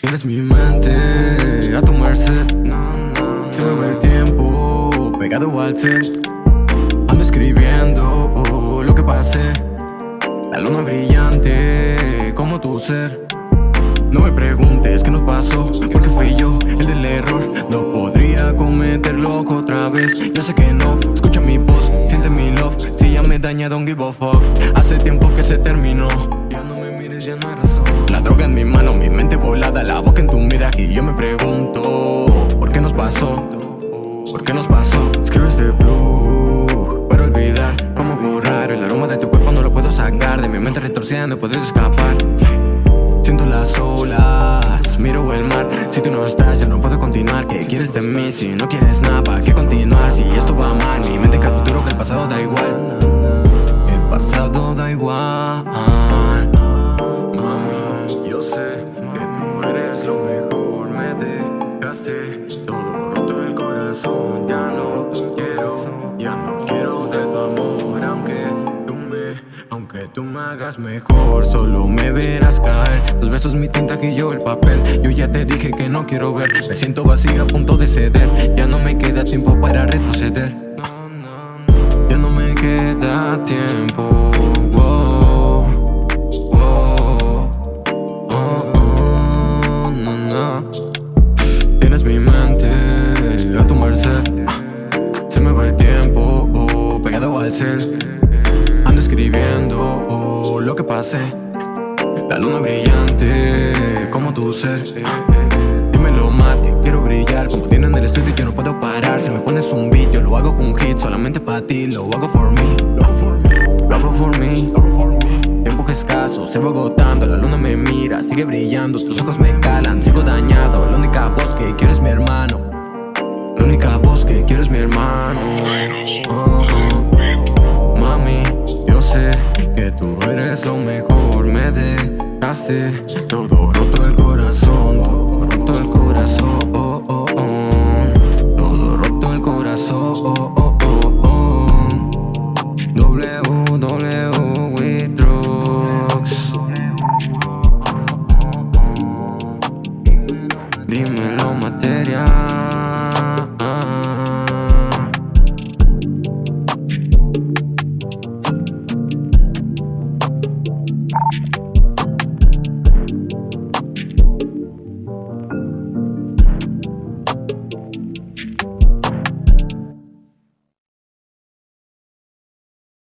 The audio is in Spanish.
Tienes mi mente a tu merced Se me va el tiempo pegado al cel Ando escribiendo oh, lo que pasé La luna brillante como tu ser No me preguntes qué nos pasó don't give a fuck Hace tiempo que se terminó Ya no me mires, ya no hay razón La droga en mi mano, mi mente volada La boca en tu miraje y yo me pregunto ¿Por qué nos pasó? ¿Por qué nos pasó? Escribo este blue Para olvidar cómo borrar El aroma de tu cuerpo no lo puedo sacar De mi mente retorcida no puedes escapar Siento las olas, miro el mar Si tú no estás ya no puedo continuar ¿Qué quieres de mí si no quieres nada? ¿Para qué continuar si esto va todo roto el corazón Ya no quiero, ya no quiero de tu amor Aunque tú me, aunque tú me hagas mejor. Solo me verás caer. Tus besos mi tinta que yo el papel. Yo ya te dije que no quiero ver. Me siento vacía a punto de ceder. Ya no me queda tiempo para retroceder. Ya no me queda tiempo Ando escribiendo oh, lo que pasé La luna brillante como tu ser. Dímelo mate, quiero brillar. Como tiene en el estudio yo no puedo parar. Si me pones un beat yo lo hago con un hit. Solamente para ti, lo hago for me. Lo hago for me, lo hago Tiempo escaso, se va agotando. La luna me mira, sigue brillando. Tus ojos me calan, sigo dañando Todo roto el corazón Todo roto el corazón. Oh, oh, oh. Todo roto el corazón. W, W, we Dímelo material.